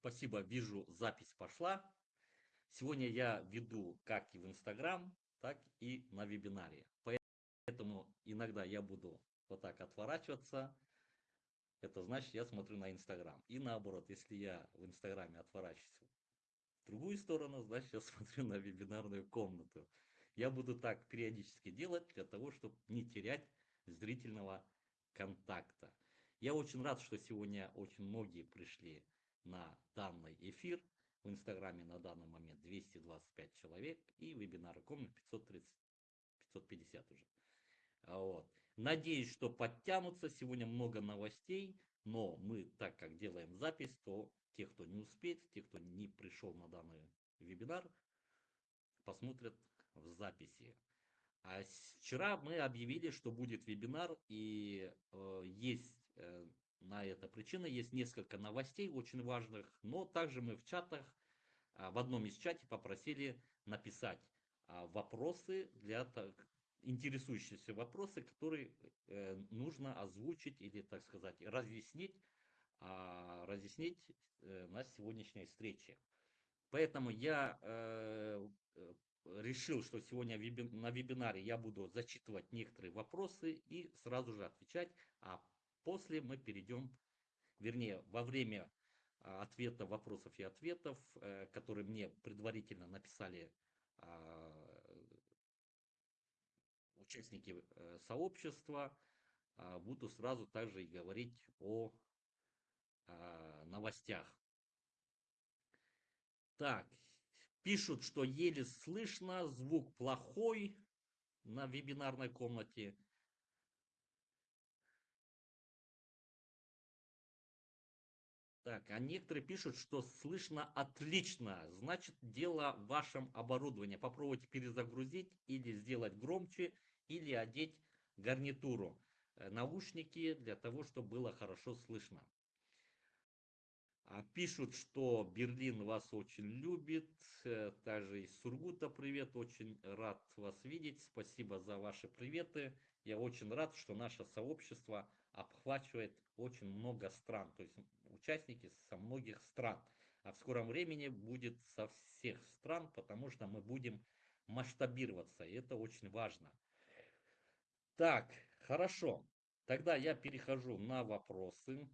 Спасибо, вижу, запись пошла. Сегодня я веду как и в Инстаграм, так и на вебинаре. Поэтому иногда я буду вот так отворачиваться. Это значит, я смотрю на Инстаграм. И наоборот, если я в Инстаграме отворачиваюсь в другую сторону, значит, я смотрю на вебинарную комнату. Я буду так периодически делать для того, чтобы не терять зрительного контакта. Я очень рад, что сегодня очень многие пришли на данный эфир. В Инстаграме на данный момент 225 человек и вебинары комнат 530, 550 уже. Вот. Надеюсь, что подтянутся. Сегодня много новостей, но мы, так как делаем запись, то те, кто не успеет, те, кто не пришел на данный вебинар, посмотрят в записи. А вчера мы объявили, что будет вебинар, и э, есть э, на это причина, есть несколько новостей очень важных, но также мы в чатах, э, в одном из чатов попросили написать э, вопросы для интересующиеся вопросы, которые э, нужно озвучить или, так сказать, разъяснить, э, разъяснить э, на сегодняшней встрече. Поэтому я э, решил, что сегодня на вебинаре я буду зачитывать некоторые вопросы и сразу же отвечать, а после мы перейдем, вернее, во время а, ответа вопросов и ответов, э, которые мне предварительно написали а, участники э, сообщества, а, буду сразу также и говорить о новостях. Так, Пишут, что еле слышно, звук плохой на вебинарной комнате. Так, а некоторые пишут, что слышно отлично. Значит, дело в вашем оборудовании. Попробуйте перезагрузить или сделать громче, или одеть гарнитуру, э, наушники для того, чтобы было хорошо слышно. А пишут, что Берлин вас очень любит. Э, также из Сургута привет. Очень рад вас видеть. Спасибо за ваши приветы. Я очень рад, что наше сообщество обхватывает очень много стран. То есть участники со многих стран. А в скором времени будет со всех стран, потому что мы будем масштабироваться. И это очень важно. Так, хорошо. Тогда я перехожу на вопросы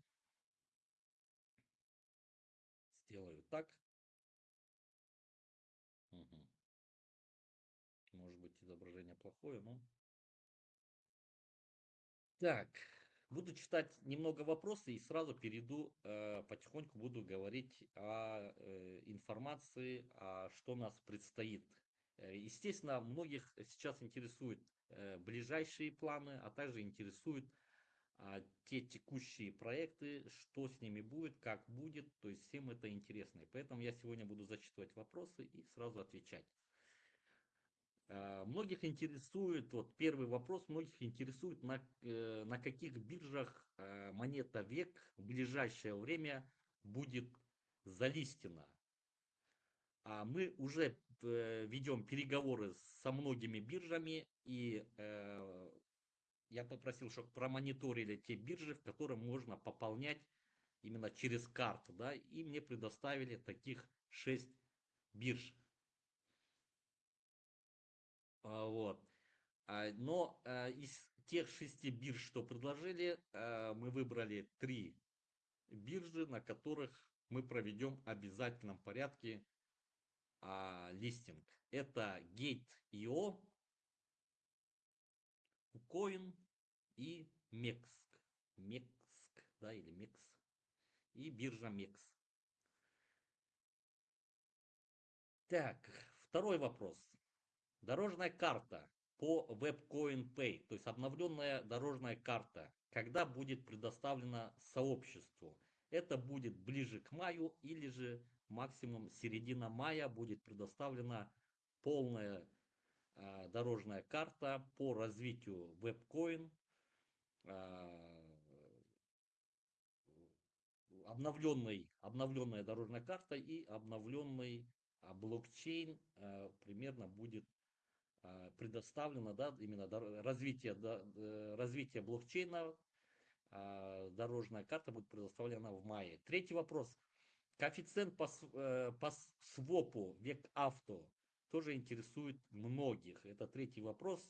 сделаю так. Угу. Может быть изображение плохое, но... Так, буду читать немного вопросы и сразу перейду, э, потихоньку буду говорить о э, информации, о что нас предстоит. Э, естественно, многих сейчас интересуют э, ближайшие планы, а также интересуют а, те текущие проекты, что с ними будет, как будет, то есть всем это интересно. И поэтому я сегодня буду зачитывать вопросы и сразу отвечать. А, многих интересует, вот первый вопрос, многих интересует, на, э, на каких биржах э, монета век в ближайшее время будет залистена. А мы уже э, ведем переговоры со многими биржами и я попросил, чтобы промониторили те биржи, в которые можно пополнять именно через карту, да, и мне предоставили таких 6 бирж. А, вот. А, но а, из тех шести бирж, что предложили, мы выбрали три биржи, на которых мы проведем в обязательном порядке листинг. Это Gate.io, Coin и Мекск. Мекск, да, или Мекс. И биржа Мекс. Так, второй вопрос. Дорожная карта по WebCoin Pay, то есть обновленная дорожная карта, когда будет предоставлена сообществу? Это будет ближе к маю или же максимум середина мая будет предоставлена полная э, дорожная карта по развитию WebCoin обновленный, обновленная дорожная карта и обновленный а, блокчейн а, примерно будет а, предоставлено, да, именно развитие, э, развитие блокчейна, дорожная карта будет предоставлена в мае. Третий вопрос. Коэффициент по, э, по свопу век авто тоже интересует многих. Это третий вопрос.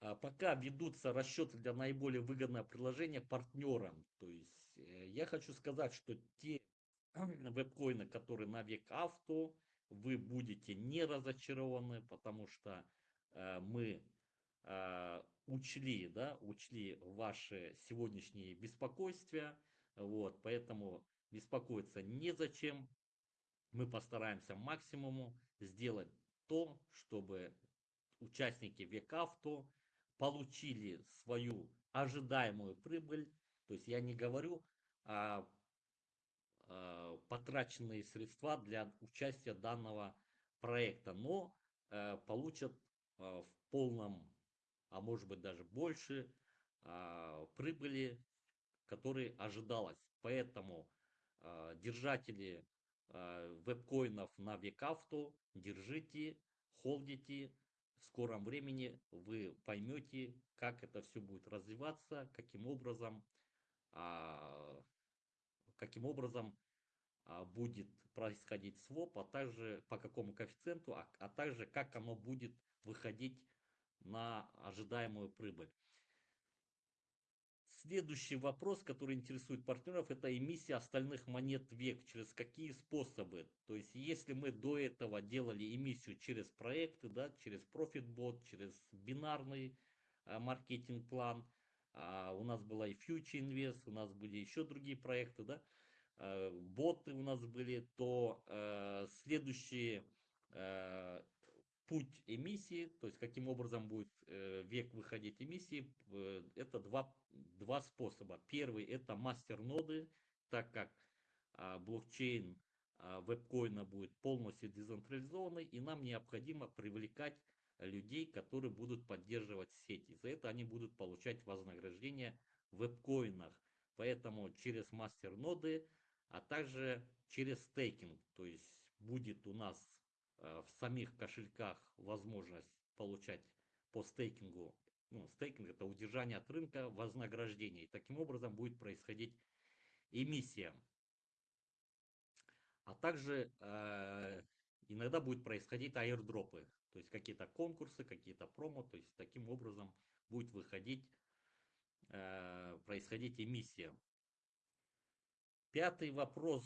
А пока ведутся расчеты для наиболее выгодного предложения партнерам. То есть э, я хочу сказать, что те веб-коины, которые на век авто, вы будете не разочарованы, потому что э, мы э, учли, да, учли ваши сегодняшние беспокойства, вот, поэтому беспокоиться незачем. Мы постараемся максимуму сделать то, чтобы участники Векавто получили свою ожидаемую прибыль. То есть я не говорю потраченные средства для участия данного проекта, но э, получат э, в полном, а может быть даже больше э, прибыли, которые ожидалось. Поэтому э, держатели э, веб-коинов на Векавто держите, холдите, в скором времени вы поймете, как это все будет развиваться, каким образом, а, каким образом будет происходить своп, а также по какому коэффициенту, а, а также как оно будет выходить на ожидаемую прибыль. Следующий вопрос, который интересует партнеров, это эмиссия остальных монет век. Через какие способы? То есть, если мы до этого делали эмиссию через проекты, да, через ProfitBot, через бинарный а, маркетинг-план, а, у нас была и Future Invest, у нас были еще другие проекты, да, а, боты у нас были, то а, следующие а, путь эмиссии, то есть каким образом будет э, век выходить эмиссии, э, это два, два способа. Первый это мастер-ноды, так как а, блокчейн а, вебкоина будет полностью децентрализованный, и нам необходимо привлекать людей, которые будут поддерживать сети. За это они будут получать вознаграждение в вебкоинах. Поэтому через мастер-ноды, а также через стейкинг. То есть будет у нас Э, в самих кошельках возможность получать по стейкингу, ну, стейкинг это удержание от рынка вознаграждений. Таким образом будет происходить эмиссия. А также э, иногда будет происходить аирдропы, то есть какие-то конкурсы, какие-то промо, то есть таким образом будет выходить, э, происходить эмиссия. Пятый вопрос,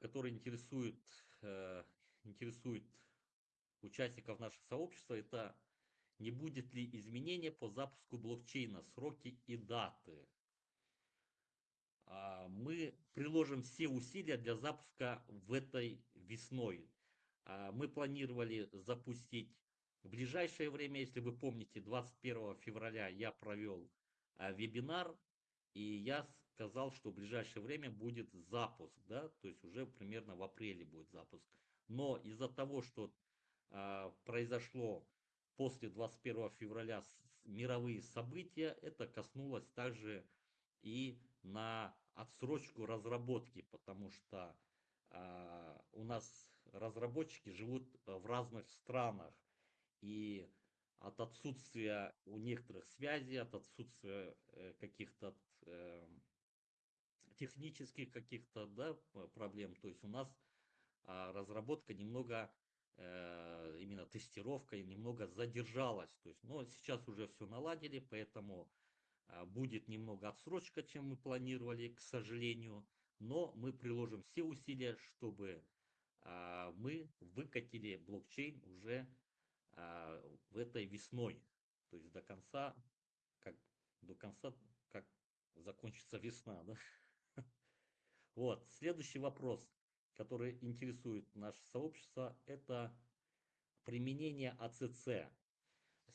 который интересует э, интересует участников нашего сообщества, это не будет ли изменения по запуску блокчейна, сроки и даты. А, мы приложим все усилия для запуска в этой весной. А, мы планировали запустить в ближайшее время, если вы помните, 21 февраля я провел а, вебинар, и я сказал, что в ближайшее время будет запуск, да, то есть уже примерно в апреле будет запуск. Но из-за того, что э, произошло после 21 февраля мировые события, это коснулось также и на отсрочку разработки, потому что э, у нас разработчики живут в разных странах, и от отсутствия у некоторых связей, от отсутствия э, каких-то э, технических каких-то да, проблем, то есть у нас а разработка немного, э, именно тестировка немного задержалась. То есть, но сейчас уже все наладили, поэтому а, будет немного отсрочка, чем мы планировали, к сожалению. Но мы приложим все усилия, чтобы а, мы выкатили блокчейн уже в этой весной. То есть до конца, как до конца, как закончится весна, да? Вот, следующий вопрос который интересует наше сообщество, это применение АЦЦ.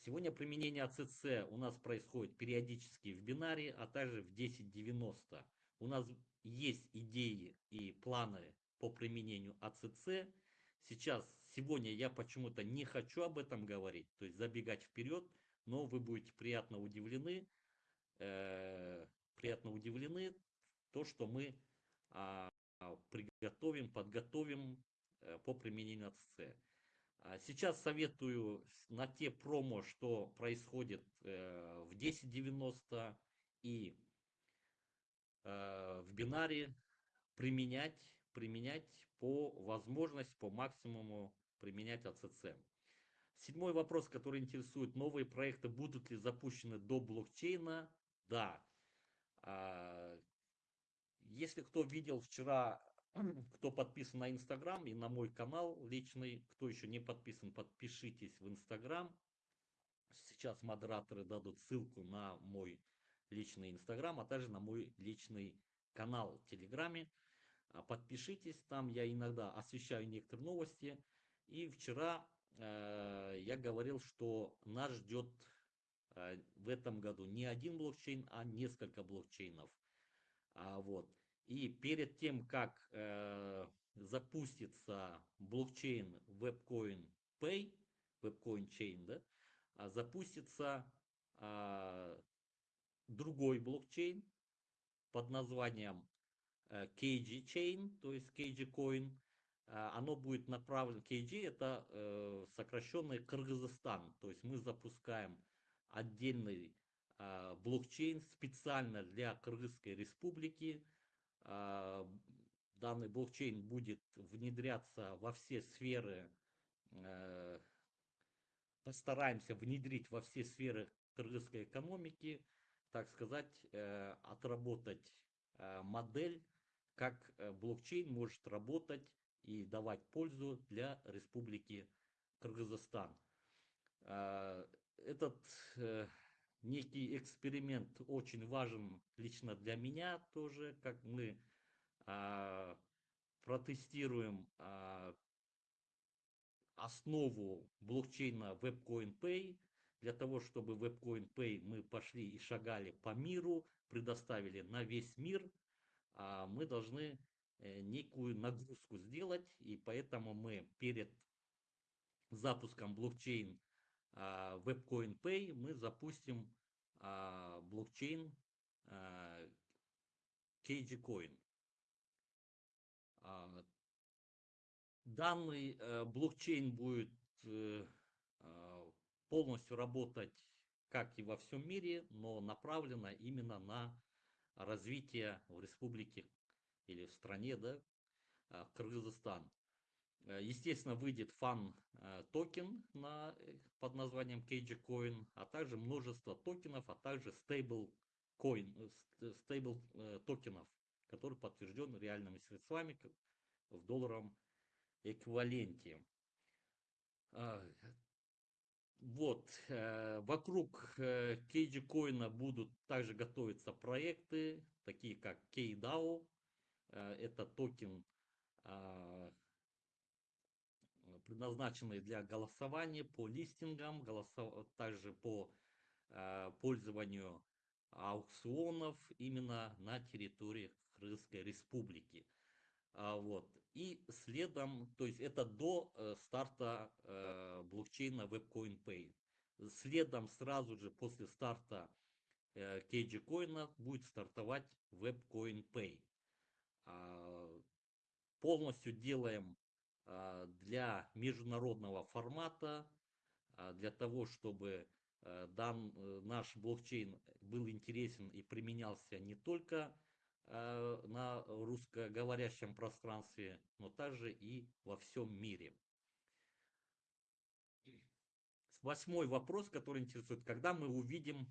Сегодня применение АЦЦ у нас происходит периодически в бинаре, а также в 1090. У нас есть идеи и планы по применению АЦЦ. Сейчас, сегодня я почему-то не хочу об этом говорить, то есть забегать вперед, но вы будете приятно удивлены, э, приятно удивлены то, что мы приготовим, подготовим э, по применению АЦЦ. А сейчас советую на те промо, что происходит э, в 1090 и э, в бинаре, применять, применять по возможности, по максимуму применять АЦЦ. Седьмой вопрос, который интересует, новые проекты будут ли запущены до блокчейна? Да. Если кто видел вчера, кто подписан на Инстаграм и на мой канал личный, кто еще не подписан, подпишитесь в Инстаграм. Сейчас модераторы дадут ссылку на мой личный Инстаграм, а также на мой личный канал в Телеграме. А, подпишитесь, там я иногда освещаю некоторые новости. И вчера э, я говорил, что нас ждет э, в этом году не один блокчейн, а несколько блокчейнов. А, вот. И перед тем, как э, запустится блокчейн WebCoin Pay, WebCoin Chain, да, а запустится а, другой блокчейн под названием KG Chain, то есть KG Coin. А, оно будет направлено, KG это э, сокращенный Кыргызстан, то есть мы запускаем отдельный блокчейн специально для Кыргызской республики. А, данный блокчейн будет внедряться во все сферы, э, постараемся внедрить во все сферы кыргызской экономики, так сказать, э, отработать модель как э, блокчейн может работать и давать пользу для Республики Кыргызстан. Этот э, некий эксперимент очень важен лично для меня тоже, как мы а, протестируем а, основу блокчейна WebCoin Pay. Для того, чтобы WebCoin Pay мы пошли и шагали по миру, предоставили на весь мир – а мы должны э, некую нагрузку сделать, и поэтому мы перед запуском блокчейн WebCoin Pay мы запустим а, блокчейн KG Coin. Данный э, блокчейн будет э, полностью работать как и во всем мире, но направлено именно на развития в республике или в стране, да, а, Кыргызстан. Э, естественно, выйдет фан э, токен на, э, под названием KG Coin, а также множество токенов, а также stable coin, stable токенов, который подтвержден реальными средствами в долларовом эквиваленте. А, вот, вокруг Кейджи Коина будут также готовиться проекты, такие как KDAO, это токен, предназначенный для голосования по листингам, голосов... также по э, пользованию аукционов именно на территории Крымской Республики. А, вот. И следом, то есть это до э, старта э, блокчейна WebCoin Pay. Следом сразу же после старта э, KG коина будет стартовать WebCoin Pay. А, полностью делаем для международного формата, а, для того, чтобы э, дан, э, наш блокчейн был интересен и применялся не только Э, на русскоговорящем пространстве, но также и во всем мире. Восьмой вопрос, который интересует, когда мы увидим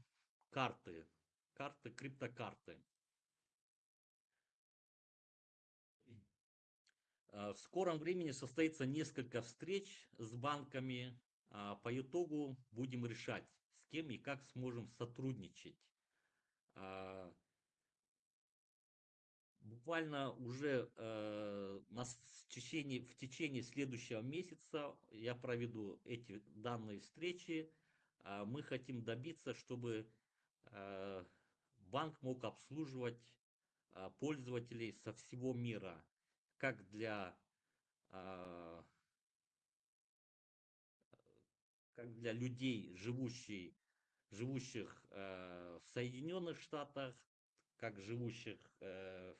карты, карты, криптокарты. В скором времени состоится несколько встреч с банками. А по итогу будем решать, с кем и как сможем сотрудничать. А, буквально уже э, нас в течение, в течение следующего месяца я проведу эти данные встречи. Э, мы хотим добиться, чтобы э, банк мог обслуживать э, пользователей со всего мира, как для э, как для людей, живущих, живущих э, в Соединенных Штатах, как живущих э,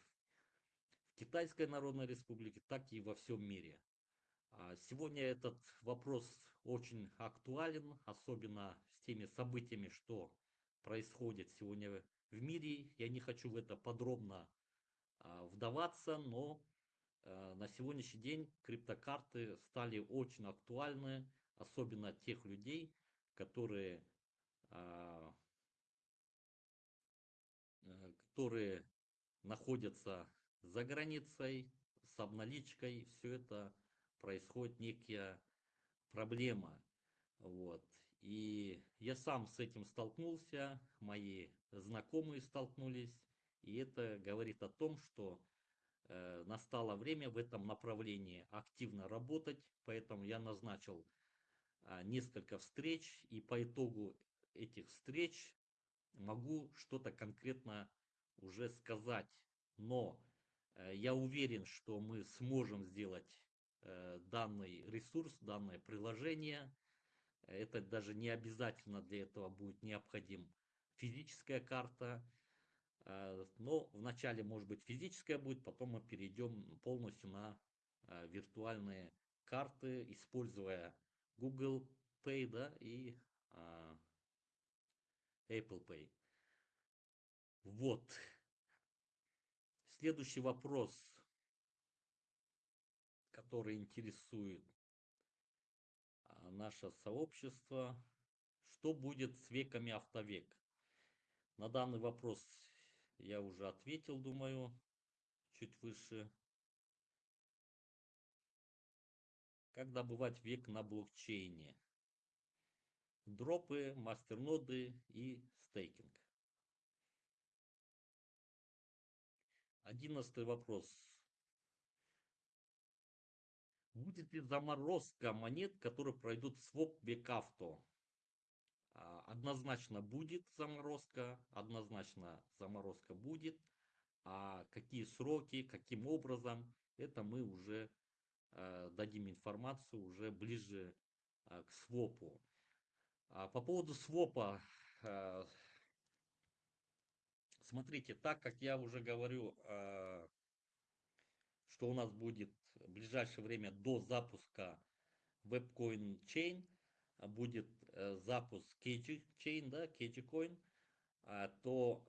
Китайской Народной Республике, так и во всем мире. А сегодня этот вопрос очень актуален, особенно с теми событиями, что происходит сегодня в мире. Я не хочу в это подробно а, вдаваться, но на сегодняшний день криптокарты стали очень актуальны, особенно тех людей, которые, а, э, которые находятся за границей с обналичкой, все это происходит некая проблема. Вот. И я сам с этим столкнулся, мои знакомые столкнулись, и это говорит о том, что э, настало время в этом направлении активно работать, поэтому я назначил э, несколько встреч, и по итогу этих встреч могу что-то конкретно уже сказать. Но э, я уверен, что мы сможем сделать э, данный ресурс, данное приложение. Это даже не обязательно для этого будет необходим физическая карта. Э, но вначале может быть физическая будет, потом мы перейдем полностью на э, виртуальные карты, используя Google Pay да, и э, Apple Pay. Вот. Следующий вопрос, который интересует наше сообщество. Что будет с веками автовек? На данный вопрос я уже ответил, думаю, чуть выше. Как добывать век на блокчейне? Дропы, мастерноды и стейкинг. Одиннадцатый вопрос. Будет ли заморозка монет, которые пройдут своп век авто? А, однозначно будет заморозка, однозначно заморозка будет. А какие сроки, каким образом, это мы уже э, дадим информацию уже ближе э, к свопу. А по поводу свопа, э, смотрите, так как я уже говорю, что у нас будет в ближайшее время до запуска WebCoin Chain, будет запуск KG Chain, да, KG Coin, а, то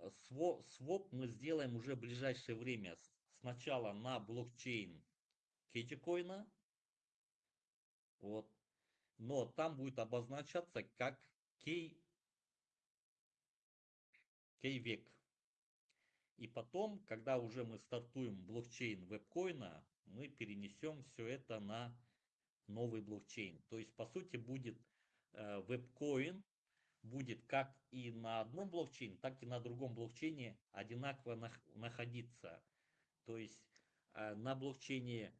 своп мы сделаем уже в ближайшее время. Сначала на блокчейн KG Coin, вот, но там будет обозначаться как K, K-век. И потом, когда уже мы стартуем блокчейн вебкоина, мы перенесем все это на новый блокчейн. То есть, по сути, будет Э, вебкоин будет как и на одном блокчейне, так и на другом блокчейне одинаково находиться. То есть э, на блокчейне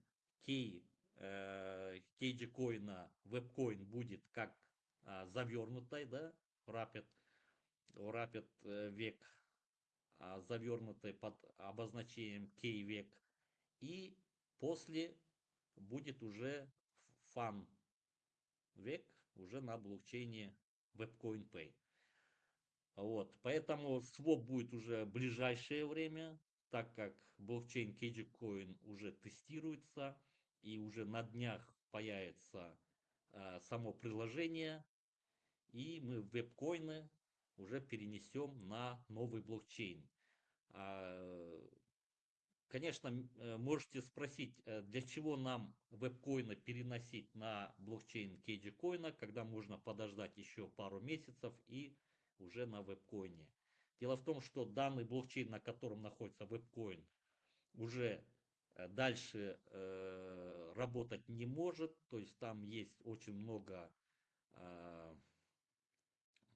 Key, KG коина вебкоин будет как завернутой, да, Rapid, Rapid э, век, завернутой под обозначением Key век. И после будет уже фан век, уже на блокчейне WebCoin Pay. Вот, поэтому своп будет уже в ближайшее время, так как блокчейн Coin уже тестируется и уже на днях появится э, само приложение, и мы вебкоины уже перенесем на новый блокчейн. А, Конечно, э, можете спросить, э, для чего нам вебкоины переносить на блокчейн кейджи когда можно подождать еще пару месяцев и уже на вебкоине. Дело в том, что данный блокчейн, на котором находится вебкоин, уже э, дальше э, работать не может, то есть там есть очень много э,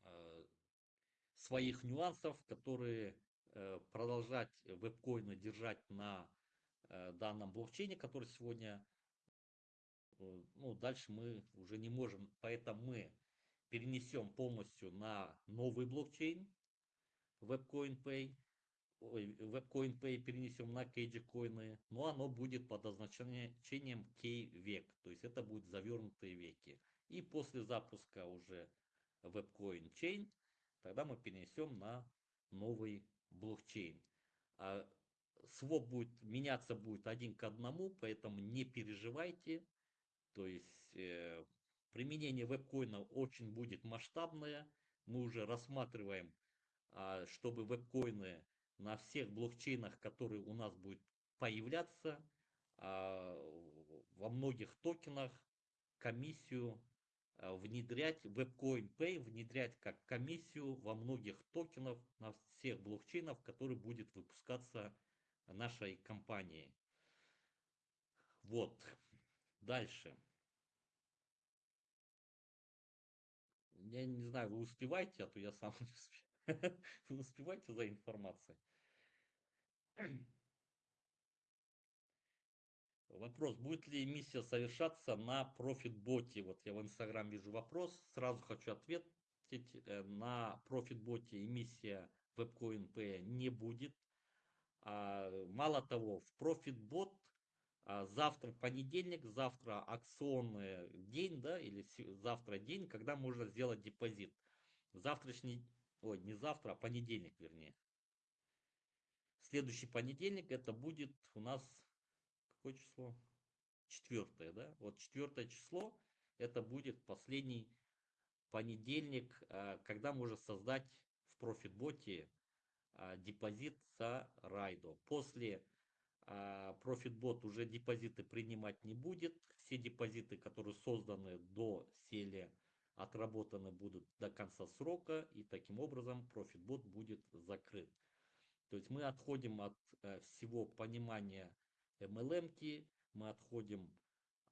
э, своих нюансов, которые продолжать вебкоины держать на э, данном блокчейне, который сегодня, э, ну, дальше мы уже не можем, поэтому мы перенесем полностью на новый блокчейн WebCoin Pay, ой, WebCoin Pay перенесем на KG коины, но оно будет под означением K-век, то есть это будет завернутые веки. И после запуска уже WebCoin Chain, тогда мы перенесем на новый блокчейн. А своп будет меняться будет один к одному, поэтому не переживайте. То есть э, применение вебкоина очень будет масштабное. Мы уже рассматриваем, э, чтобы вебкоины на всех блокчейнах, которые у нас будут появляться, а, во многих токенах комиссию а, внедрять, WebCoin Pay внедрять как комиссию во многих токенах на всех блокчейнов, который будет выпускаться нашей компанией. Вот. Дальше. Я не знаю, вы успеваете, а то я сам не успеваю. Вы успеваете за информацией? Вопрос, будет ли эмиссия совершаться на профитботе? Вот я в Инстаграм вижу вопрос, сразу хочу ответить. Э, на профитботе эмиссия WebCoin Pay не будет. А, мало того, в профитбот а, завтра понедельник, завтра акционный день, да, или завтра день, когда можно сделать депозит. Завтрашний, ой, не завтра, а понедельник, вернее. Следующий понедельник это будет у нас, какое число? Четвертое, да? Вот четвертое число, это будет последний понедельник, а, когда можно создать в профитботе а, депозит за райдо. После ProfitBot уже депозиты принимать не будет. Все депозиты, которые созданы до селе, отработаны будут до конца срока. И таким образом ProfitBot будет закрыт. То есть мы отходим от э, всего понимания MLM, мы отходим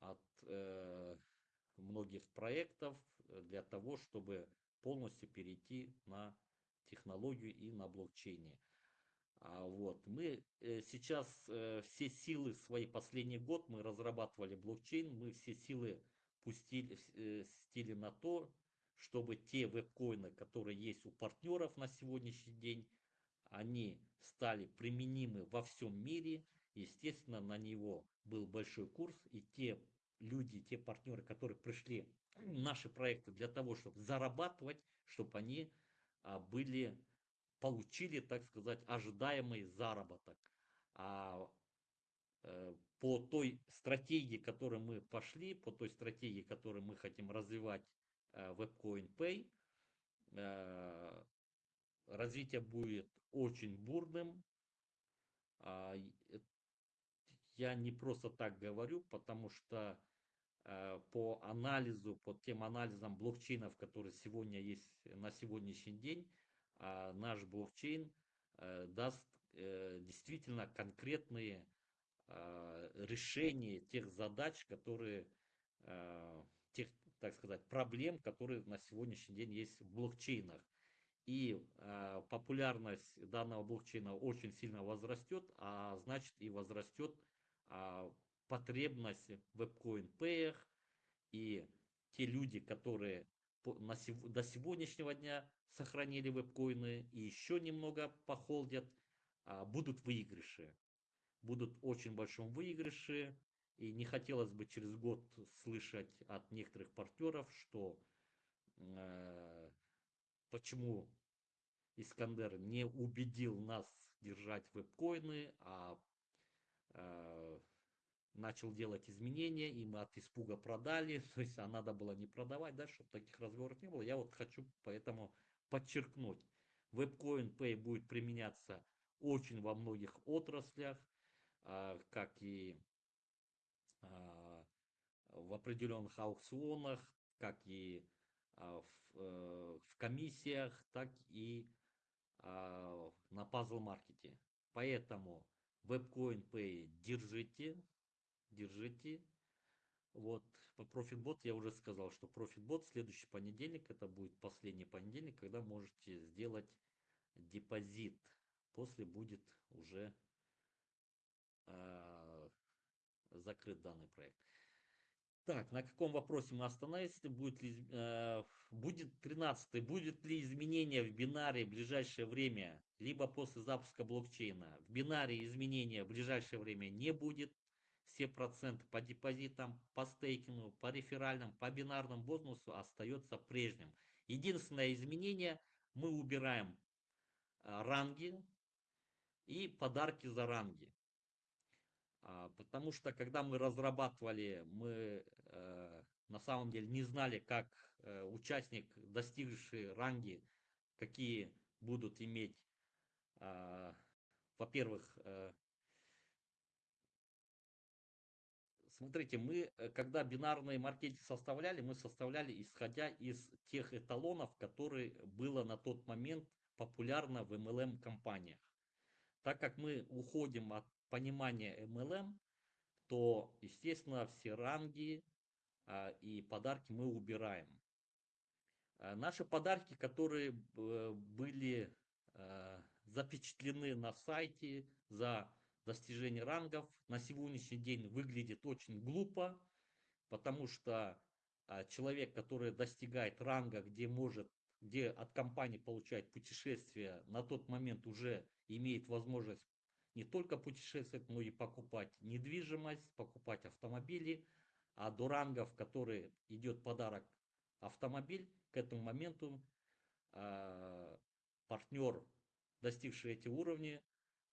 от э, многих проектов для того, чтобы полностью перейти на технологию и на блокчейне. А вот. Мы э, сейчас э, все силы, свои последний год мы разрабатывали блокчейн, мы все силы пустили э, стили на то, чтобы те веб-коины, которые есть у партнеров на сегодняшний день, они стали применимы во всем мире. Естественно, на него был большой курс, и те люди, те партнеры, которые пришли наши проекты для того, чтобы зарабатывать, чтобы они а, были получили, так сказать, ожидаемый заработок. А э, по той стратегии, которой мы пошли, по той стратегии, которую мы хотим развивать э, WebCoin Pay, э, развитие будет очень бурным. Я не просто так говорю, потому что по анализу, по тем анализам блокчейнов, которые сегодня есть на сегодняшний день, а наш блокчейн э, даст э, действительно конкретные а, решения тех задач, которые, а, тех, так сказать, проблем, которые на сегодняшний день есть в блокчейнах. И популярность данного блокчейна очень сильно возрастет, а значит и возрастет потребность в веб-коин и те люди, которые до сегодняшнего дня сохранили веб-коины и еще немного похолдят, а, будут выигрыши. Будут очень большом выигрыше. И не хотелось бы через год слышать от некоторых партнеров, что э, почему Искандер не убедил нас держать веб-коины, а начал делать изменения, и мы от испуга продали, то есть а надо было не продавать, да, чтобы таких разговоров не было. Я вот хочу поэтому подчеркнуть, WebCoin Pay будет применяться очень во многих отраслях, а, как и а, в определенных аукционах, как и а, э, в комиссиях, так и на пазл-маркете. Поэтому WebCoin Pay держите, держите. Вот, по ProfitBot я уже сказал, что ProfitBot следующий понедельник, это будет последний понедельник, когда можете сделать депозит. После будет уже э, закрыт данный проект. Так, на каком вопросе мы остановились? Будет ли, э, будет 13 будет ли изменение в бинаре в ближайшее время, либо после запуска блокчейна? В бинаре изменения в ближайшее время не будет все проценты по депозитам, по стейкингу, по реферальным, по бинарному бонусу остается прежним. Единственное изменение, мы убираем а, ранги и подарки за ранги. А, потому что когда мы разрабатывали, мы э, на самом деле не знали, как э, участник, достигший ранги, какие будут иметь, а, во-первых, э, смотрите, мы, когда бинарные маркетинг составляли, мы составляли исходя из тех эталонов, которые было на тот момент популярно в MLM-компаниях. Так как мы уходим от понимания MLM, то, естественно, все ранги а, и подарки мы убираем. А, наши подарки, которые были а, запечатлены на сайте за достижение рангов на сегодняшний день выглядит очень глупо, потому что человек, который достигает ранга, где может, где от компании получает путешествие, на тот момент уже имеет возможность не только путешествовать, но и покупать недвижимость, покупать автомобили, а до рангов, который идет подарок автомобиль, к этому моменту э, партнер, достигший эти уровни,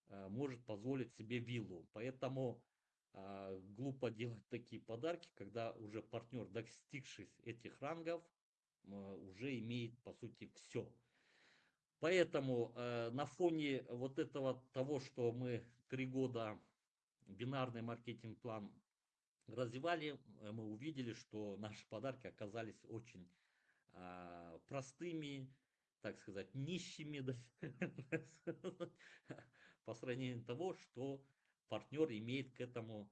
Э, может позволить себе виллу. Поэтому э, глупо делать такие подарки, когда уже партнер, достигший этих рангов, э, уже имеет по сути все. Поэтому на фоне вот этого того, что мы три года бинарный маркетинг-план развивали, мы увидели, что наши подарки оказались очень простыми, так сказать, нищими, по сравнению того, что партнер имеет к этому.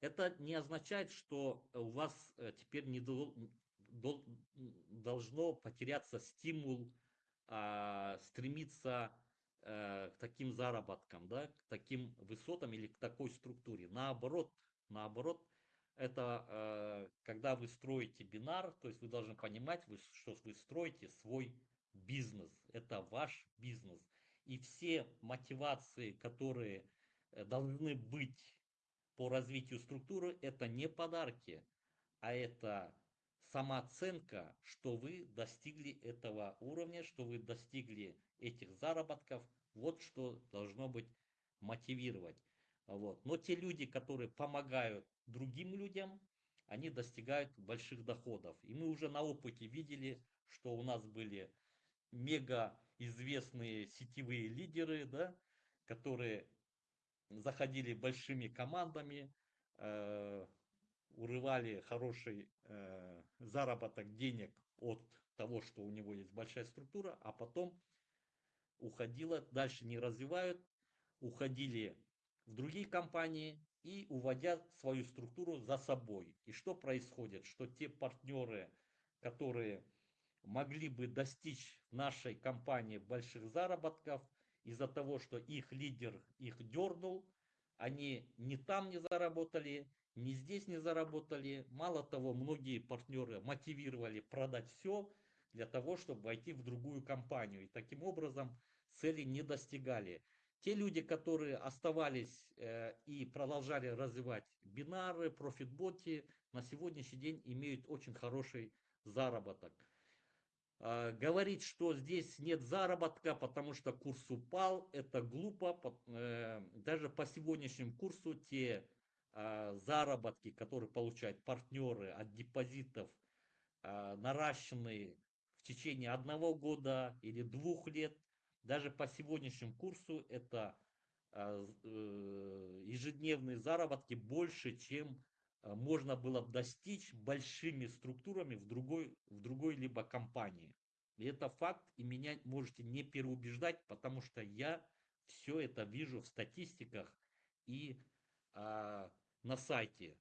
Это не означает, что у вас э, теперь не должно потеряться стимул а, стремиться а, к таким заработкам, да, к таким высотам или к такой структуре. Наоборот, наоборот, это а, когда вы строите бинар, то есть вы должны понимать, что вы строите свой бизнес. Это ваш бизнес. И все мотивации, которые э, должны быть по развитию структуры, это не подарки, а это самооценка, что вы достигли этого уровня, что вы достигли этих заработков. Вот что должно быть мотивировать. Вот. Но те люди, которые помогают другим людям, они достигают больших доходов. И мы уже на опыте видели, что у нас были мега известные сетевые лидеры, да, которые заходили большими командами, э, урывали хороший э, заработок денег от того, что у него есть большая структура, а потом уходила, дальше не развивают, уходили в другие компании и уводят свою структуру за собой. И что происходит? Что те партнеры, которые могли бы достичь нашей компании больших заработков из-за того, что их лидер их дернул, они ни там не заработали, ни здесь не заработали. Мало того, многие партнеры мотивировали продать все для того, чтобы войти в другую компанию. И таким образом цели не достигали. Те люди, которые оставались э, и продолжали развивать бинары, профитботи, на сегодняшний день имеют очень хороший заработок. А, говорить, что здесь нет заработка, потому что курс упал, это глупо. Э, даже по сегодняшнему курсу те заработки, которые получают партнеры от депозитов, а, наращенные в течение одного года или двух лет, даже по сегодняшнему курсу это э, ежедневные заработки больше, чем можно было достичь большими структурами в другой, в другой либо компании. И это факт, и меня можете не переубеждать, потому что я все это вижу в статистиках и а, на сайте.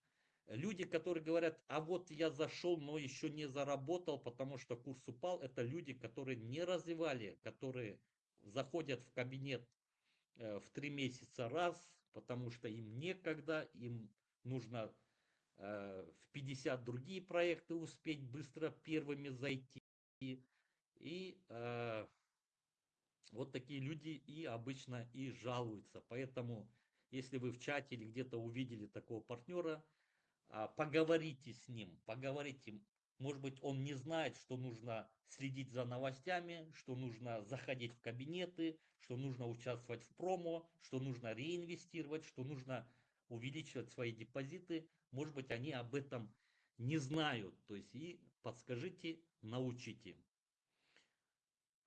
Люди, которые говорят, а вот я зашел, но еще не заработал, потому что курс упал, это люди, которые не развивали, которые заходят в кабинет э, в три месяца раз, потому что им некогда, им нужно Э, в 50 другие проекты успеть быстро первыми зайти. И э, вот такие люди и обычно и жалуются. Поэтому, если вы в чате или где-то увидели такого партнера, э, поговорите с ним, поговорите. Может быть, он не знает, что нужно следить за новостями, что нужно заходить в кабинеты, что нужно участвовать в промо, что нужно реинвестировать, что нужно увеличивать свои депозиты. Может быть, они об этом не знают. То есть и подскажите, научите.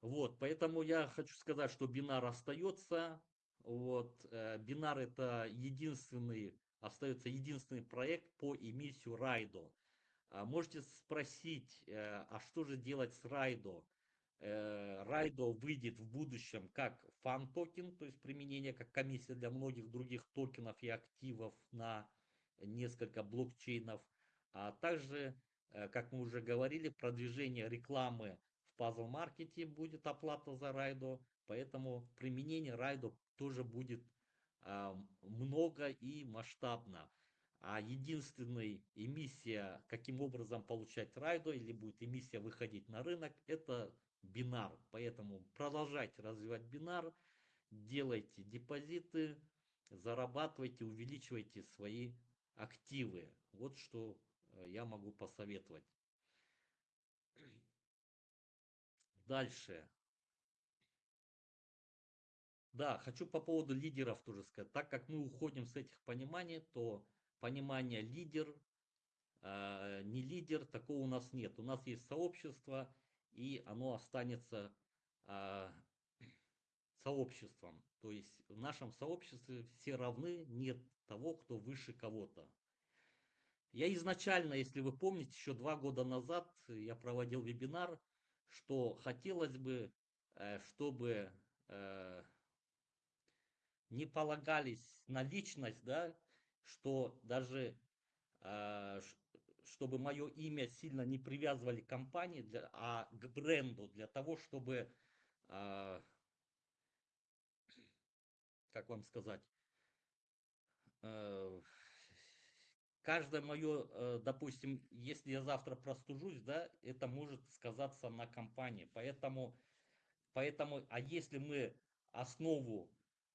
Вот, поэтому я хочу сказать, что бинар остается. Вот, э, бинар это единственный остается единственный проект по эмиссию Райдо. Можете спросить, э, а что же делать с Райдо? Э, Райдо выйдет в будущем как фан-токен, то есть применение как комиссия для многих других токенов и активов на несколько блокчейнов, а также, э, как мы уже говорили, продвижение рекламы в пазл-маркете будет оплата за Райдо, поэтому применение Райдо тоже будет а, много и масштабно. А единственная эмиссия, каким образом получать райдо или будет эмиссия выходить на рынок, это бинар. Поэтому продолжайте развивать бинар, делайте депозиты, зарабатывайте, увеличивайте свои активы. Вот что э, я могу посоветовать. Дальше. Да, хочу по поводу лидеров тоже сказать. Так как мы уходим с этих пониманий, то понимание лидер, э, не лидер, такого у нас нет. У нас есть сообщество, и оно останется э, сообществом. То есть в нашем сообществе все равны, нет того, кто выше кого-то. Я изначально, если вы помните, еще два года назад я проводил вебинар, что хотелось бы, э, чтобы э, не полагались на личность, да, что даже э, чтобы мое имя сильно не привязывали к компании, для, а к бренду, для того, чтобы, э, как вам сказать, э, каждое мое, э, допустим, если я завтра простужусь, да, это может сказаться на компании. Поэтому, поэтому а если мы основу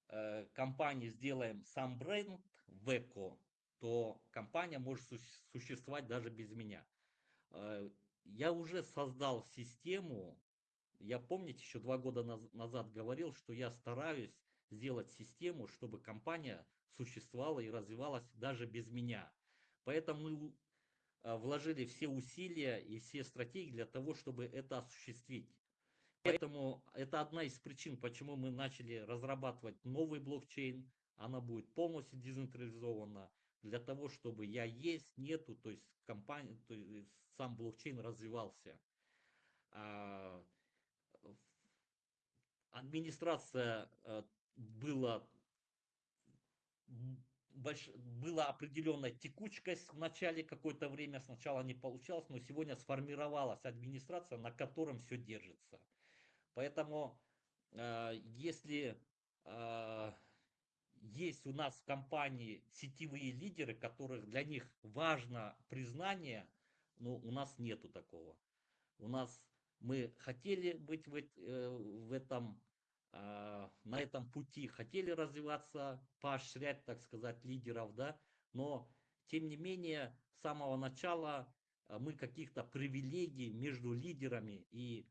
э, компании сделаем сам бренд в эко, то компания может существовать даже без меня. Э, я уже создал систему, я помните, еще два года назад говорил, что я стараюсь сделать систему, чтобы компания существовала и развивалась даже без меня. Поэтому э, вложили все усилия и все стратегии для того, чтобы это осуществить. Поэтому это одна из причин, почему мы начали разрабатывать новый блокчейн. Она будет полностью децентрализована для того, чтобы я есть, нету, то есть компания, то есть сам блокчейн развивался. А, администрация э, была больш... была определенная текучкость в начале какое-то время, сначала не получалось, но сегодня сформировалась администрация, на котором все держится. Поэтому, э, если э, есть у нас в компании сетевые лидеры, которых для них важно признание, но у нас нету такого. У нас мы хотели быть в, э, в этом на этом пути, хотели развиваться, поощрять, так сказать, лидеров, да, но тем не менее с самого начала мы каких-то привилегий между лидерами и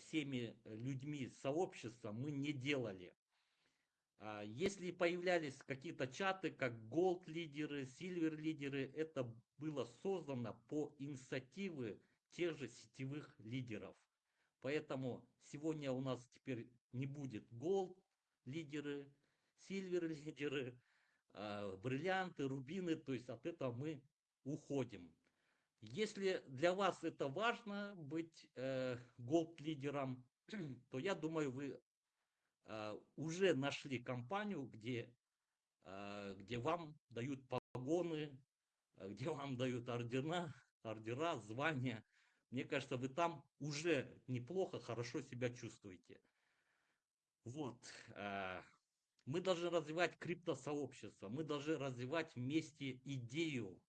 всеми людьми сообщества мы не делали. А если появлялись какие-то чаты, как Gold лидеры, Silver лидеры, это было создано по инициативе тех же сетевых лидеров. Поэтому сегодня у нас теперь не будет Gold лидеры, Silver лидеры, а, бриллианты, рубины, то есть от этого мы уходим. Если для вас это важно быть э, голд-лидером, то я думаю, вы э, уже нашли компанию, где, э, где вам дают погоны, э, где вам дают ордена, ордера, звания. Мне кажется, вы там уже неплохо, хорошо себя чувствуете. Вот. Э, мы должны развивать криптосообщество, мы должны развивать вместе идею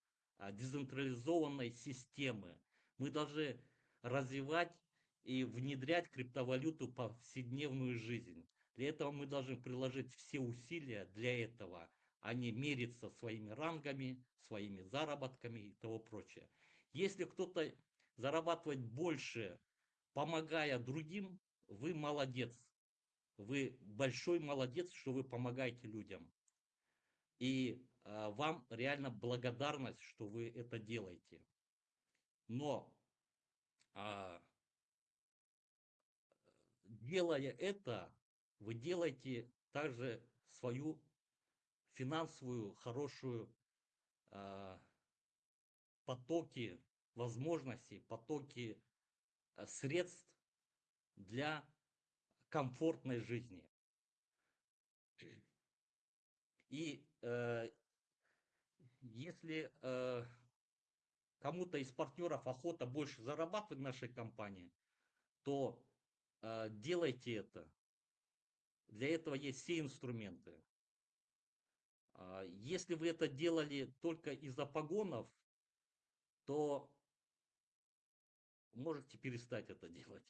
децентрализованной системы. Мы должны развивать и внедрять криптовалюту в повседневную жизнь. Для этого мы должны приложить все усилия для этого, а не мериться своими рангами, своими заработками и того прочее. Если кто-то зарабатывает больше, помогая другим, вы молодец. Вы большой молодец, что вы помогаете людям. И а, вам реально благодарность, что вы это делаете. Но а, делая это, вы делаете также свою финансовую хорошую э, потоки возможностей, потоки средств для комфортной жизни. И э, если э, кому-то из партнеров охота больше зарабатывать в нашей компании, то э, делайте это. Для этого есть все инструменты. Э, если вы это делали только из-за погонов, то можете перестать это делать.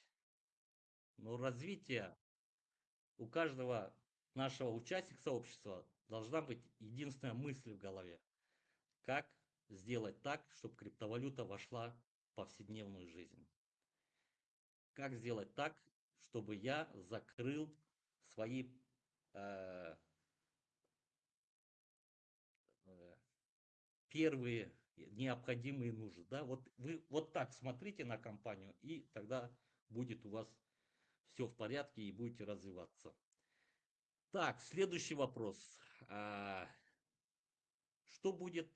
Но развитие у каждого нашего участника сообщества должна быть единственная мысль в голове. Как сделать так, чтобы криптовалюта вошла в повседневную жизнь? Как сделать так, чтобы я закрыл свои э, э, первые необходимые нужды. Да? Вот вы вот так смотрите на компанию, и тогда будет у вас все в порядке и будете развиваться. Так, следующий вопрос. А, что будет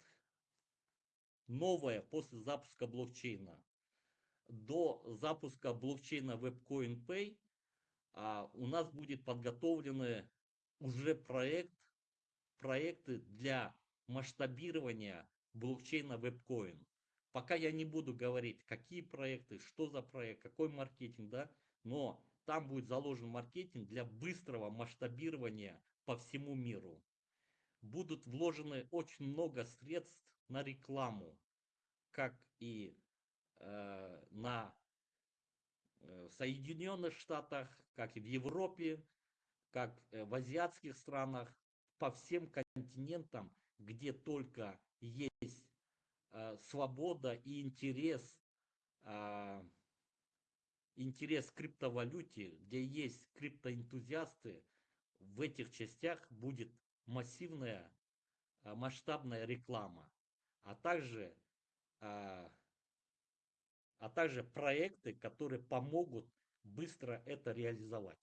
новое после запуска блокчейна? До запуска блокчейна WebCoin Pay а, у нас будет подготовлены уже проект, проекты для масштабирования блокчейна WebCoin. Пока я не буду говорить, какие проекты, что за проект, какой маркетинг, да, но там будет заложен маркетинг для быстрого масштабирования по всему миру. Будут вложены очень много средств на рекламу, как и э, на э, Соединенных Штатах, как и в Европе, как э, в азиатских странах, по всем континентам, где только есть э, свобода и интерес э, интерес к криптовалюте, где есть криптоэнтузиасты, в этих частях будет массивная а, масштабная реклама, а также, а, а также проекты, которые помогут быстро это реализовать.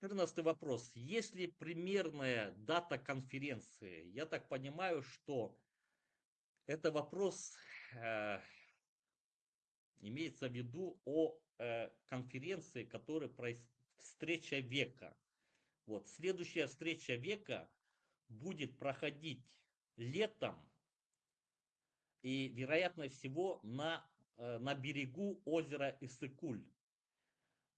Четырнадцатый вопрос. Есть ли примерная дата конференции? Я так понимаю, что это вопрос, э, имеется в виду о э, конференции, которая происходит, встреча века. Вот, следующая встреча века будет проходить летом и, вероятно всего, на, э, на берегу озера Иссыкуль.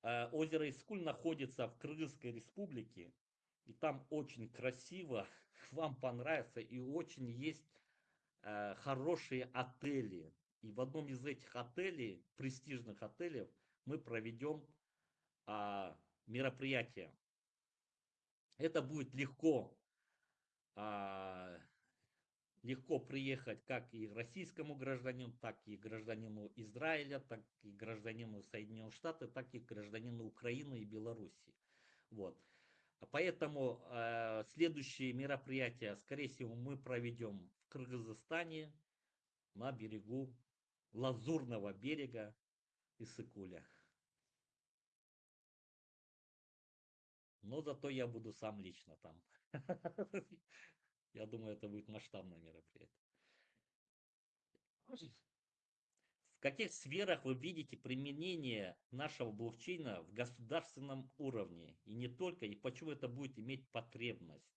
Э, озеро Искуль находится в Кыргызской республике, и там очень красиво, вам понравится, и очень есть Э, хорошие отели. И в одном из этих отелей, престижных отелей, мы проведем а, мероприятие. Это будет легко, а, легко приехать как и российскому гражданину, так и гражданину Израиля, так и гражданину Соединенных Штатов, так и гражданину Украины и Белоруссии. Вот. Поэтому э, следующие мероприятия, скорее всего, мы проведем Кыргызстане на берегу Лазурного берега Иссыкуля. Но зато я буду сам лично там. Я думаю, это будет масштабное мероприятие. В каких сферах вы видите применение нашего блокчейна в государственном уровне? И не только, и почему это будет иметь потребность?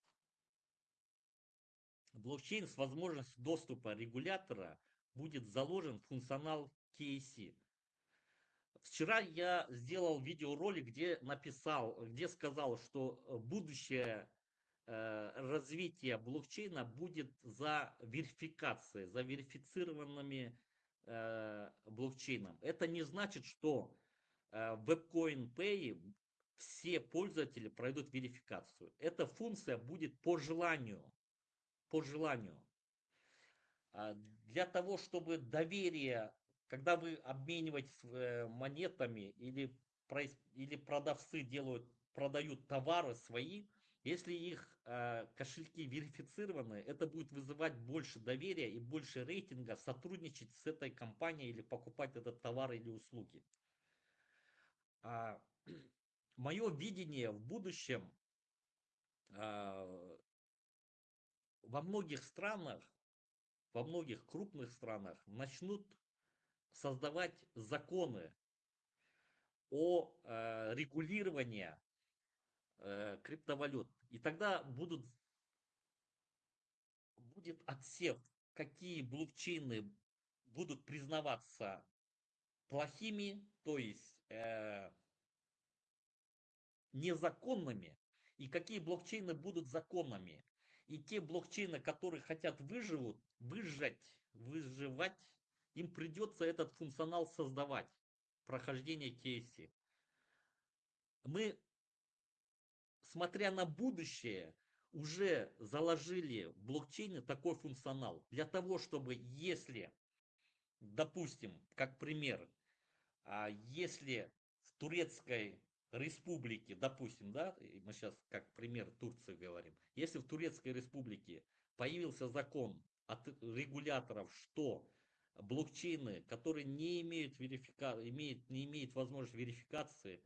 блокчейн с возможностью доступа регулятора будет заложен функционал KC. Вчера я сделал видеоролик, где написал, где сказал, что э, будущее э, развитие блокчейна будет за верификацией, за верифицированными э, блокчейном. Это не значит, что в WebCoin все пользователи пройдут верификацию. Эта функция будет по желанию по желанию. А для того, чтобы доверие, когда вы обмениваетесь э, монетами или, или продавцы делают, продают товары свои, если их э, кошельки верифицированы, это будет вызывать больше доверия и больше рейтинга сотрудничать с этой компанией или покупать этот товар или услуги. А, мое видение в будущем а, во многих странах, во многих крупных странах начнут создавать законы о э, регулировании э, криптовалют. И тогда будут, будет отсев, какие блокчейны будут признаваться плохими, то есть э, незаконными, и какие блокчейны будут законными. И те блокчейны, которые хотят выживут, выжать, выживать, им придется этот функционал создавать, прохождение кейси. Мы, смотря на будущее, уже заложили в блокчейне такой функционал. Для того, чтобы если, допустим, как пример, а если в турецкой республике, допустим, да, мы сейчас как пример Турции говорим, если в Турецкой республике появился закон от регуляторов, что блокчейны, которые не имеют, верифика... имеют, не имеют возможности верификации,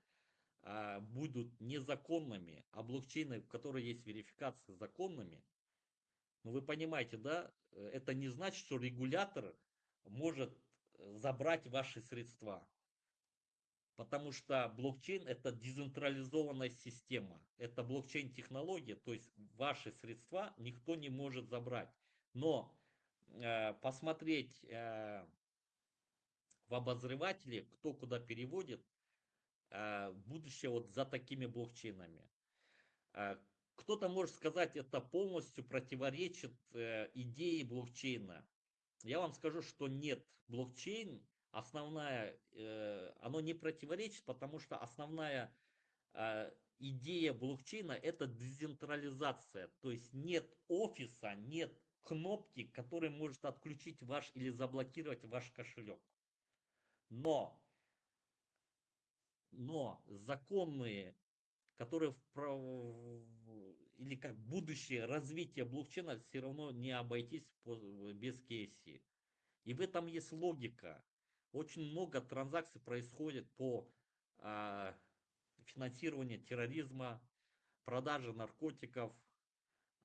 а, будут незаконными, а блокчейны, в которых есть верификация, законными, ну вы понимаете, да, это не значит, что регулятор может забрать ваши средства. Потому что блокчейн это децентрализованная система. Это блокчейн-технология, то есть ваши средства никто не может забрать. Но э, посмотреть э, в обозревателе, кто куда переводит, э, будущее вот за такими блокчейнами. Э, кто-то может сказать, это полностью противоречит э, идее блокчейна. Я вам скажу, что нет. Блокчейн основная, э, оно не противоречит, потому что основная э, идея блокчейна это децентрализация. То есть нет офиса, нет кнопки, которая может отключить ваш или заблокировать ваш кошелек. Но, но законные, которые в, или как будущее развитие блокчейна все равно не обойтись без кейси. И в этом есть логика. Очень много транзакций происходит по э, финансированию терроризма, продаже наркотиков,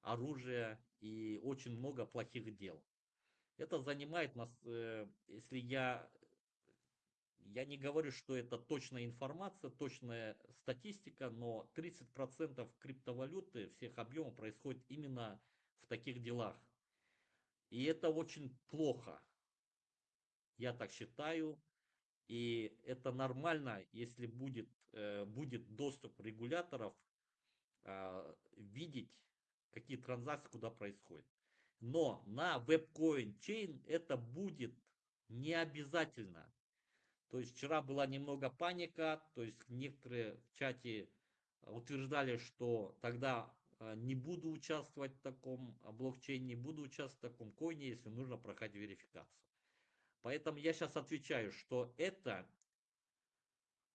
оружия и очень много плохих дел. Это занимает нас, э, если я, я не говорю, что это точная информация, точная статистика, но 30% криптовалюты всех объемов происходит именно в таких делах. И это очень плохо. Я так считаю. И это нормально, если будет, э, будет доступ регуляторов а, видеть, какие транзакции куда происходят. Но на WebCoin Chain это будет не обязательно. То есть вчера была немного паника, то есть некоторые в чате утверждали, что тогда а, не буду участвовать в таком блокчейне, не буду участвовать в таком коине, если нужно проходить верификацию. Поэтому я сейчас отвечаю, что это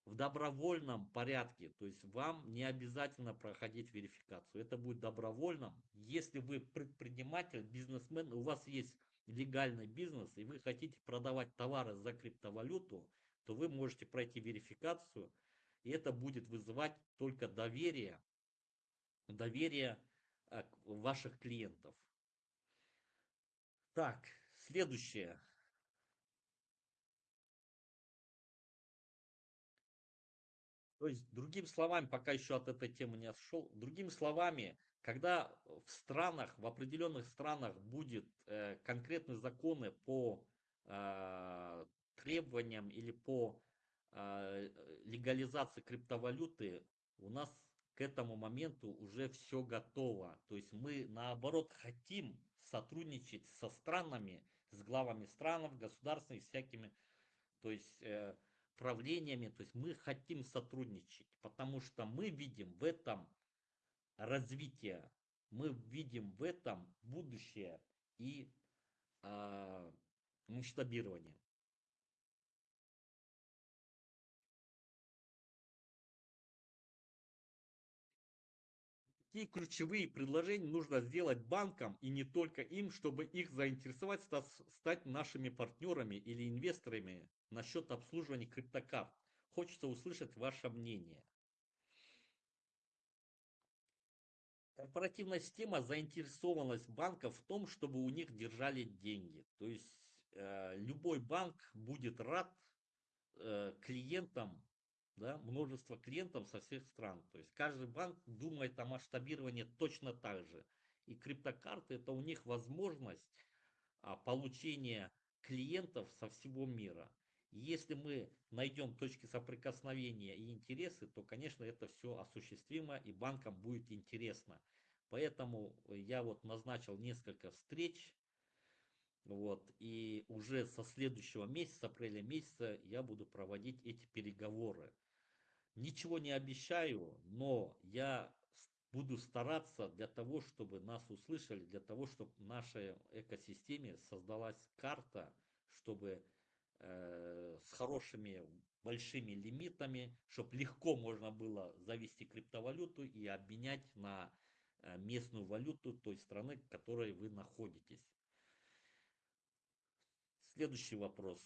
в добровольном порядке, то есть вам не обязательно проходить верификацию, это будет добровольно. Если вы предприниматель, бизнесмен, у вас есть легальный бизнес и вы хотите продавать товары за криптовалюту, то вы можете пройти верификацию, и это будет вызывать только доверие, доверие э, ваших клиентов. Так, следующее. То есть, другими словами, пока еще от этой темы не отшел, другими словами, когда в странах, в определенных странах будет э, конкретные законы по э, требованиям или по э, легализации криптовалюты, у нас к этому моменту уже все готово. То есть мы наоборот хотим сотрудничать со странами, с главами стран, государственными, всякими, то есть э, правлениями, то есть мы хотим сотрудничать, потому что мы видим в этом развитие, мы видим в этом будущее и э, масштабирование. Какие ключевые предложения нужно сделать банкам и не только им, чтобы их заинтересовать стать нашими партнерами или инвесторами насчет обслуживания криптокарт? Хочется услышать ваше мнение. Корпоративная система заинтересованность банков в том, чтобы у них держали деньги. То есть э, любой банк будет рад э, клиентам, да, множество клиентов со всех стран. То есть каждый банк думает о масштабировании точно так же. И криптокарты это у них возможность а, получения клиентов со всего мира. Если мы найдем точки соприкосновения и интересы, то, конечно, это все осуществимо и банкам будет интересно. Поэтому я вот назначил несколько встреч, вот, и уже со следующего месяца, апреля месяца, я буду проводить эти переговоры. Ничего не обещаю, но я буду стараться для того, чтобы нас услышали, для того, чтобы в нашей экосистеме создалась карта, чтобы э, с хорошими большими лимитами, чтобы легко можно было завести криптовалюту и обменять на э, местную валюту той страны, в которой вы находитесь. Следующий вопрос.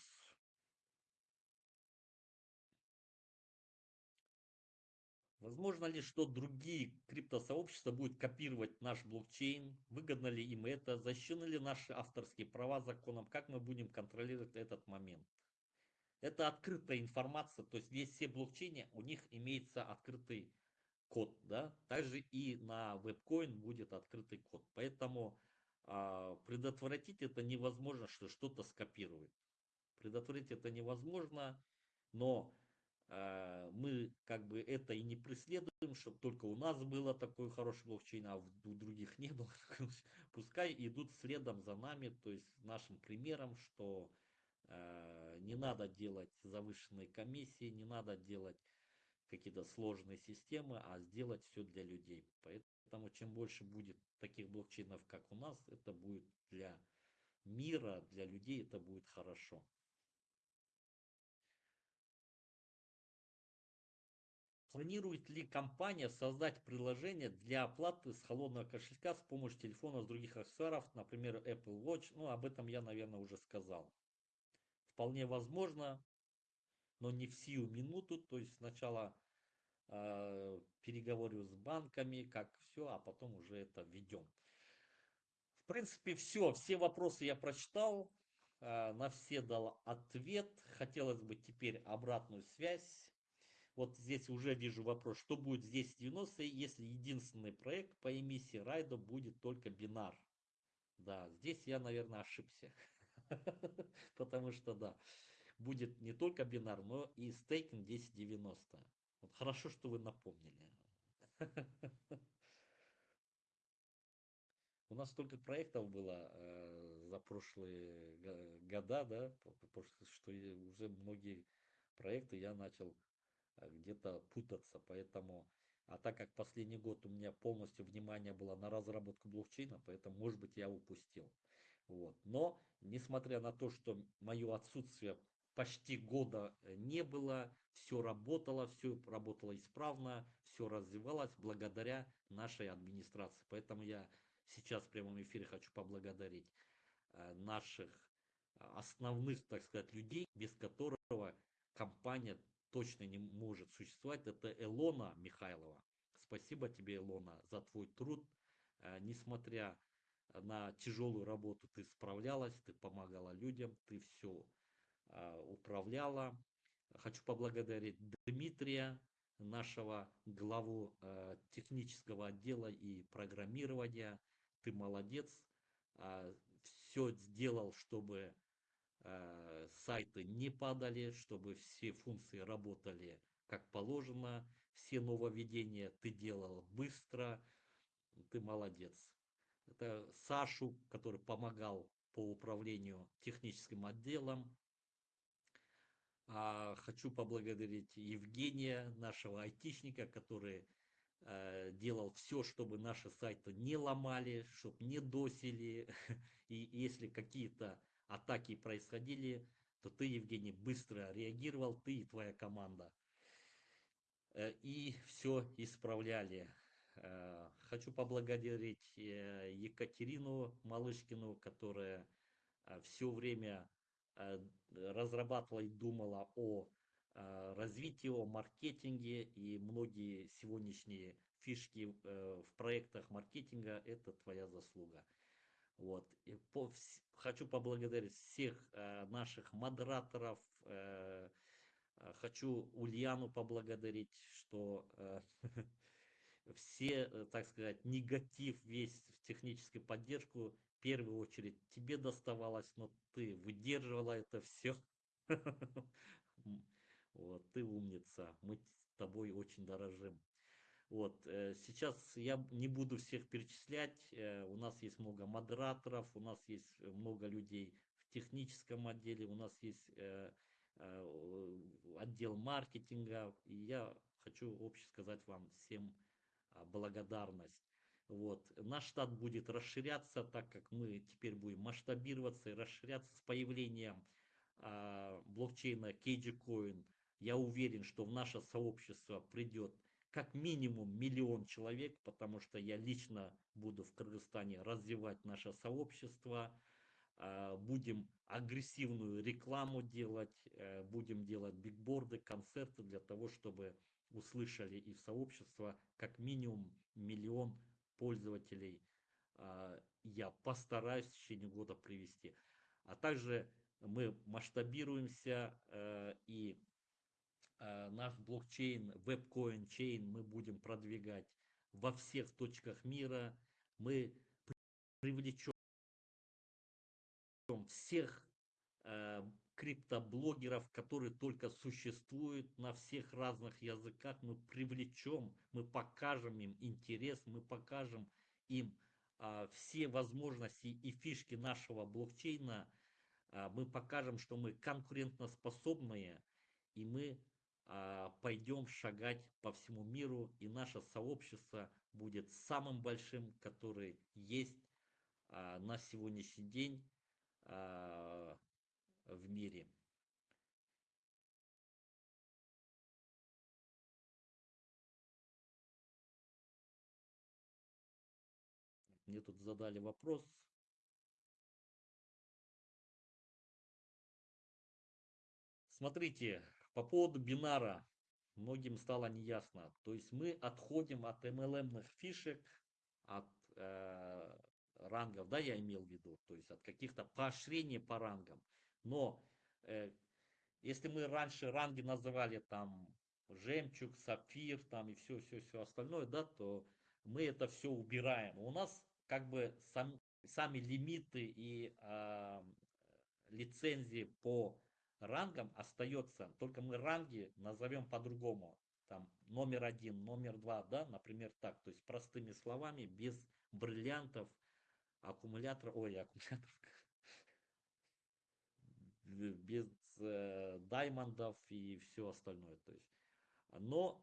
Возможно ли, что другие криптосообщества будут копировать наш блокчейн? Выгодно ли им это? Защищены ли наши авторские права законом? Как мы будем контролировать этот момент? Это открытая информация, то есть здесь все блокчейны, у них имеется открытый код, да, также и на вебкоин будет открытый код, поэтому предотвратить это невозможно, что что-то скопирует. Предотвратить это невозможно, но а, мы как бы это и не преследуем, чтобы только у нас было такой хороший блокчейн, а у других не было. Пускай идут следом за нами, то есть нашим примером, что а, не надо делать завышенные комиссии, не надо делать какие-то сложные системы, а сделать все для людей. Поэтому чем больше будет таких блокчейнов, как у нас, это будет для мира, для людей это будет хорошо. Планирует ли компания создать приложение для оплаты с холодного кошелька с помощью телефона с других аксессуаров, например, Apple Watch? Ну, об этом я, наверное, уже сказал. Вполне возможно, но не в сию минуту. То есть сначала э, переговорю с банками, как все, а потом уже это введем. В принципе, все. Все вопросы я прочитал. Э, на все дал ответ. Хотелось бы теперь обратную связь вот здесь уже вижу вопрос, что будет здесь 90 если единственный проект по эмиссии райда будет только бинар. Да, здесь я, наверное, ошибся. Потому что, да, будет не только бинар, но и стейкинг 1090. Вот хорошо, что вы напомнили. У нас столько проектов было э, за прошлые года, да, что уже многие проекты я начал Э, где-то путаться, поэтому, а так как последний год у меня полностью внимание было на разработку блокчейна, поэтому, может быть, я упустил. Вот. Но, несмотря на то, что мое отсутствие почти года э, не было, все работало, все работало исправно, все развивалось благодаря нашей администрации. Поэтому я сейчас в прямом эфире хочу поблагодарить э, наших основных, так сказать, людей, без которого компания точно не может существовать, это Элона Михайлова. Спасибо тебе, Элона, за твой труд. Э, несмотря на тяжелую работу, ты справлялась, ты помогала людям, ты все э, управляла. Хочу поблагодарить Дмитрия, нашего главу э, технического отдела и программирования. Ты молодец. Все сделал, чтобы сайты не падали, чтобы все функции работали как положено, все нововведения ты делал быстро, ты молодец. Это Сашу, который помогал по управлению техническим отделом. А хочу поблагодарить Евгения, нашего айтишника, который э, делал все, чтобы наши сайты не ломали, чтобы не досили. И если какие-то атаки происходили, то ты, Евгений, быстро реагировал, ты и твоя команда. Э, и все исправляли. Э, хочу поблагодарить э, Екатерину Малышкину, которая все время разрабатывала и думала о развитии, о маркетинге. И многие сегодняшние фишки э, в проектах маркетинга, это твоя заслуга. Вот. И по, хочу поблагодарить всех э, наших модераторов. Э, э, хочу Ульяну поблагодарить, что э, все, э, так сказать, негатив весь в техническую поддержку, первую очередь тебе доставалось, но ты выдерживала это все. Вот, ты умница, мы тобой очень дорожим. Вот, э, сейчас я не буду всех перечислять, э, у нас есть много модераторов, у нас есть много людей в техническом отделе, у нас есть э, отдел маркетинга, и я хочу общее сказать вам всем а, благодарность. Вот. Наш штат будет расширяться, так как мы теперь будем масштабироваться и расширяться с появлением а, блокчейна KG Я уверен, что в наше сообщество придет как минимум миллион человек, потому что я лично буду в Кыргызстане развивать наше сообщество, а, будем агрессивную рекламу делать, э, будем делать бигборды, концерты для того, чтобы услышали и в сообщество как минимум миллион пользователей. А, я постараюсь в течение года привести. А также мы масштабируемся э, и Э, наш блокчейн, вебкоин чейн мы будем продвигать во всех точках мира. Мы привлечем всех э, криптоблогеров, которые только существуют на всех разных языках. Мы привлечем, мы покажем им интерес, мы покажем им э, все возможности и фишки нашего блокчейна. Э, мы покажем, что мы конкурентоспособные и мы а, пойдем шагать по всему миру, и наше сообщество будет самым большим, который есть а, на сегодняшний день а, в мире. Мне тут задали вопрос. Смотрите, по поводу бинара многим стало неясно. То есть мы отходим от MLM фишек, от э, рангов, да, я имел в виду, то есть от каких-то поощрений по рангам. Но э, если мы раньше ранги называли там жемчуг, сапфир там и все, все, все остальное, да, то мы это все убираем. У нас как бы сам, сами лимиты и э, лицензии по рангом остается, только мы ранги назовем по-другому. Там номер один, номер два, да, например, так. То есть простыми словами, без бриллиантов, аккумулятора, ой, аккумуляторов, без э, даймондов и все остальное. То есть, но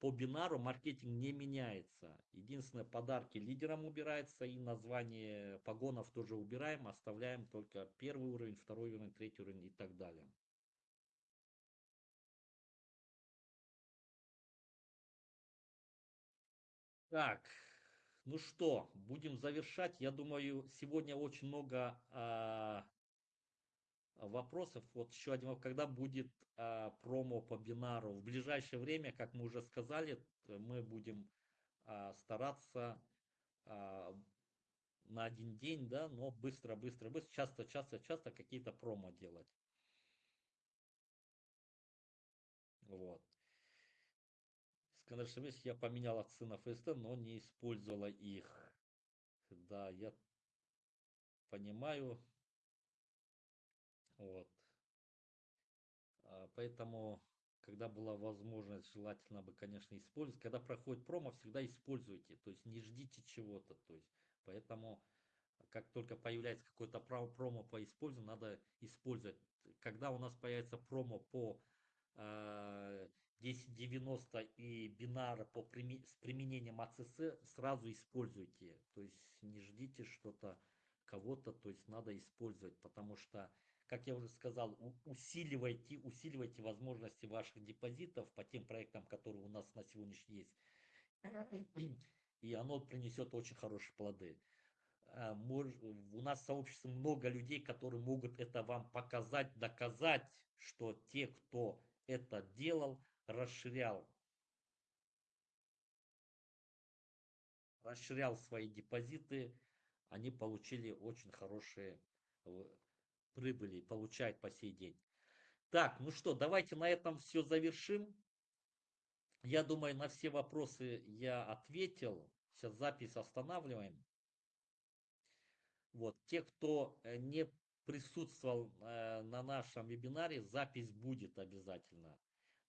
по бинару маркетинг не меняется. Единственное, подарки лидерам убирается и название погонов тоже убираем, оставляем только первый уровень, второй уровень, третий уровень и так далее. Так, ну что, будем завершать. Я думаю, сегодня очень много а, вопросов. Вот еще один, когда будет а, промо по бинару? В ближайшее время, как мы уже сказали, мы будем а, стараться а, на один день, да, но быстро, быстро, быстро, часто, часто, часто какие-то промо делать. Вот. Скажешь, я поменял акции на ФСТ, но не использовала их. Да, я понимаю. Вот. А, поэтому, когда была возможность, желательно бы, конечно, использовать. Когда проходит промо, всегда используйте. То есть не ждите чего-то. То есть, поэтому, как только появляется какое-то промо по использованию, надо использовать. Когда у нас появится промо по э, 1090 и бинары по, с применением АЦС сразу используйте. То есть не ждите что-то кого-то, то есть надо использовать, потому что, как я уже сказал, усиливайте, усиливайте возможности ваших депозитов по тем проектам, которые у нас на сегодняшний есть. И оно принесет очень хорошие плоды. А, у нас в сообществе много людей, которые могут это вам показать, доказать, что те, кто это делал, расширял расширял свои депозиты, они получили очень хорошие прибыли, получают по сей день. Так, ну что, давайте на этом все завершим. Я думаю, на все вопросы я ответил. Сейчас запись останавливаем. Вот, те, кто э, не присутствовал э, на нашем вебинаре, запись будет обязательно.